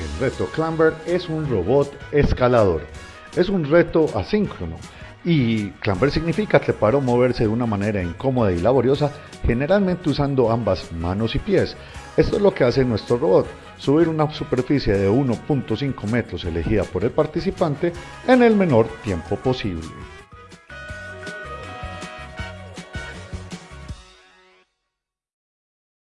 El reto Clamber es un robot escalador. Es un reto asíncrono y clamber significa trepar o moverse de una manera incómoda y laboriosa, generalmente usando ambas manos y pies. Esto es lo que hace nuestro robot, subir una superficie de 1.5 metros elegida por el participante en el menor tiempo posible.